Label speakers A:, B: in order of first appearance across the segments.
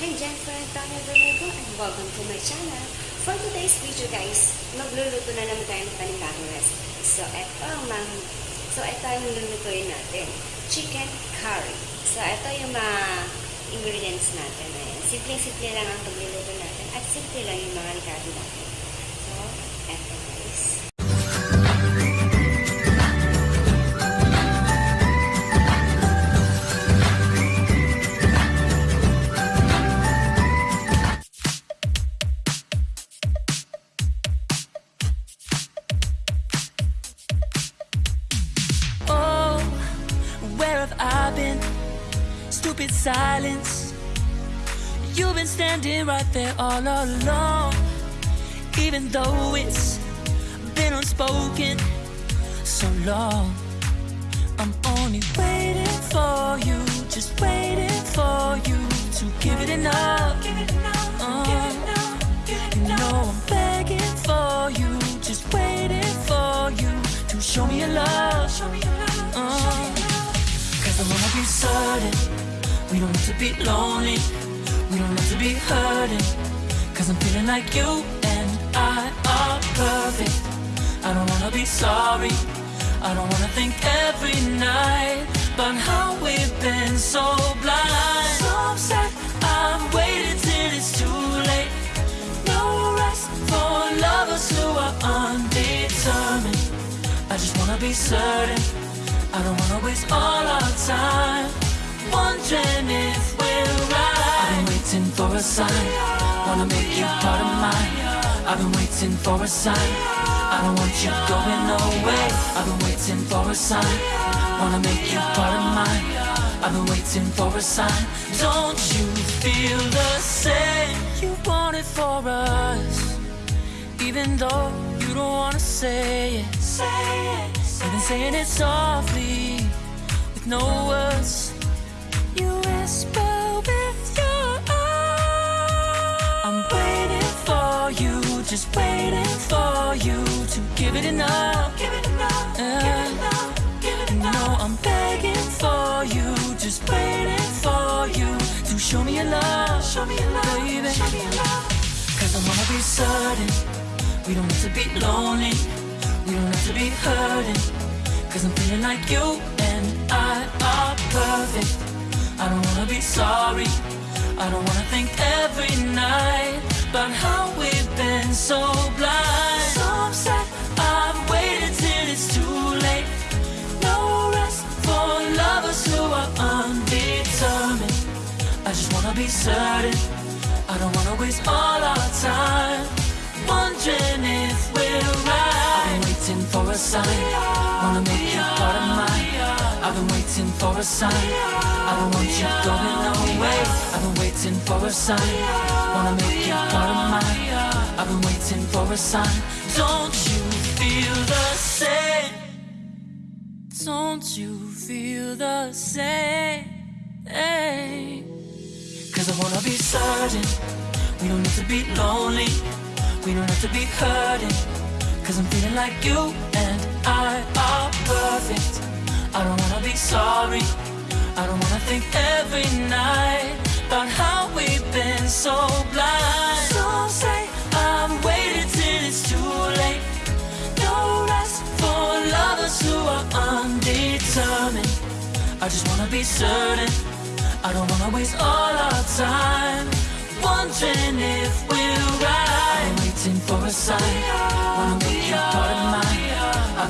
A: Hey, Jennifer Antonio Domingo and welcome to my channel. For today's video guys, magluluto na naman tayo ng panibagong recipe. So, ito ang mang... So, ito ang lulutuin natin. Chicken curry. So, ito yung mga ingredients natin. Simple-simple lang ang pagluluto natin at simple lang yung mga regalo natin.
B: Standing right there all along. Even though it's been unspoken so long. I'm only waiting for you, just waiting for you to give it enough. Uh, you know I'm begging for you, just waiting for you to show me your love. Uh, Cause I wanna be certain we don't have to be lonely, we don't have to be hurting. Cause I'm feeling like you and I are perfect. I don't wanna be sorry, I don't wanna think every night about how we've been so blind. So upset, I'm waiting till it's too late. No rest for lovers who are undetermined. I just wanna be certain. I don't wanna waste all our time wondering if we're right. I've waiting for a sign. Wanna make you part of mine. I've been waiting for a sign. I don't want you going away. I've been waiting for a sign. Wanna make you part of mine. I've been waiting for a sign. Don't you feel the same? You want it for us. Even though you don't wanna say it, say it. You've been saying it softly, with no words. You whisper for you, just waiting for you to give it enough. Give it enough. give it enough. Give it enough. No, I'm begging for you, just waiting for you to show me your love. Show me your love, baby. Show me your love. Cause I wanna be certain we don't have to be lonely, we don't have to be hurting. Cause I'm feeling like you and I are perfect. I don't wanna be sorry, I don't wanna think every night about how we've been so blind. So upset, I've waited till it's too late. No rest for lovers who are undetermined. I just wanna be certain. I don't wanna waste all our time wondering if we're right. Been waiting for a sign. Wanna make you part of mine. I've been waiting for a sign. I don't want you going away. I've been waiting for a sign. Wanna make you part of mine. I've been waiting for a sign. Don't you feel the same? Don't you feel the same? Cause I wanna be certain we don't need to be lonely, we don't have to be hurting. Cause I'm feeling like you and I are perfect. I don't wanna be sorry, I don't wanna think every night about how we've been so blind. So say I've waited till it's too late. No rest for lovers who are undetermined. I just wanna be certain. I don't wanna waste all our time wondering if we're right. Been waiting for a sign. Wanna make you part of mine.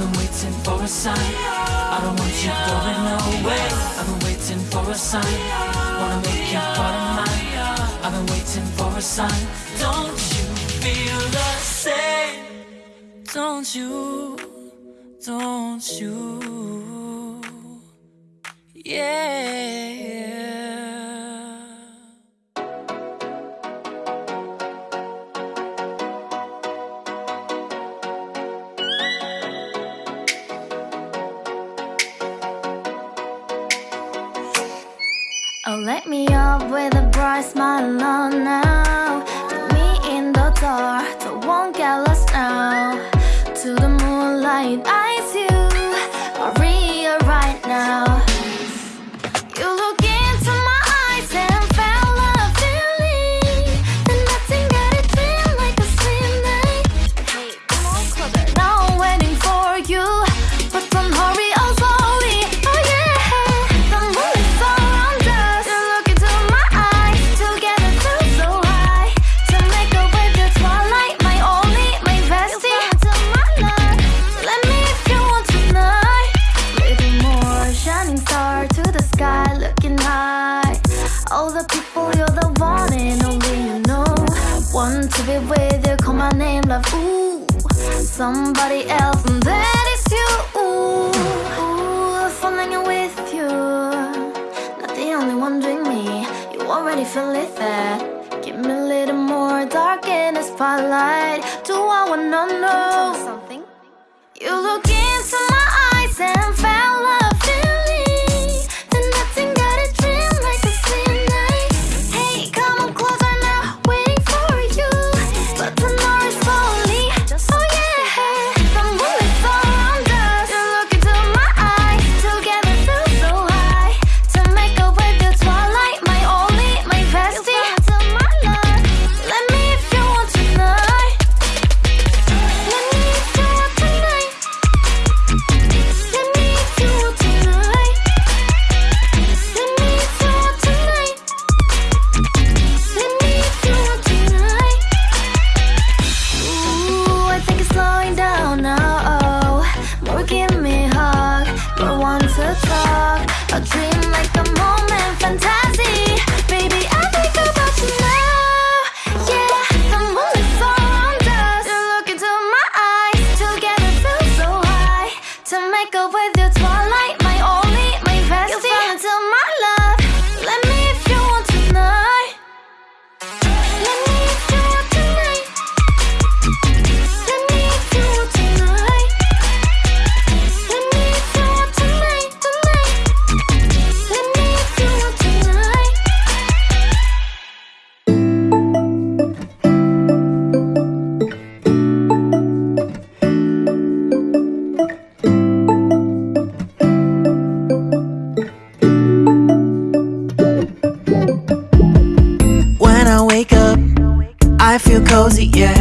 B: Been waiting for a sign. I don't want you going away. I've been waiting for a sign. Wanna make you part of mine. I've been waiting for a sign. Don't you feel the same? Don't you? Don't you? Yeah.
C: Oh, me up with a bright smile on now. Love. Ooh, somebody else, and that is you. Ooh, ooh, falling with you. Not the only one doing me. You already feel it there. Give me a little more dark in the spotlight. Do I wanna know something? You look into give me a hug, more want to talk. A dream like a
D: cozy, yeah.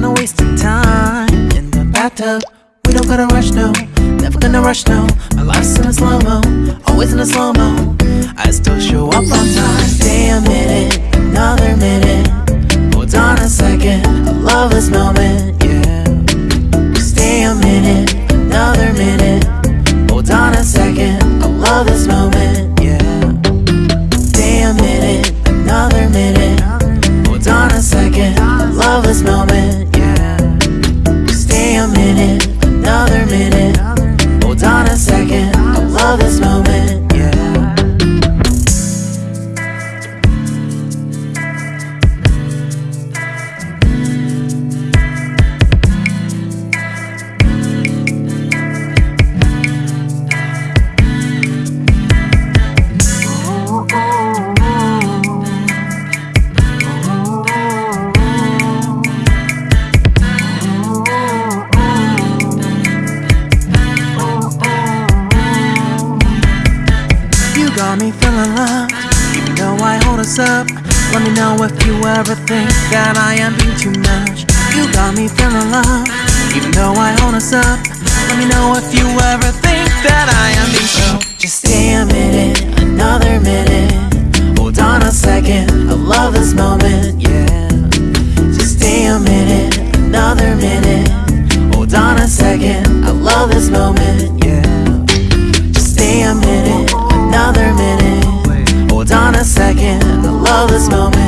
D: I'm not wasting time in the bathtub. We don't gotta rush, no. Never gonna rush, no. My life's in a slow mo, always in a slow mo. I still show up on time. Stay a minute, another minute. Hold on a second, I love this moment, yeah. Stay a minute, another minute. Hold on a second, I love this moment, yeah. Stay a minute, another minute. Hold on a second, I love this moment, ever think that I am being too much. You got me feeling loved, even though I hold us up. Let me know if you ever think that I am being so. Just stay a minute, another minute. Hold on a second, I love this moment, yeah. Just stay a minute, another minute. Hold on a second, I love this moment, yeah. Just stay a minute, another minute. Hold on a second, I love this moment,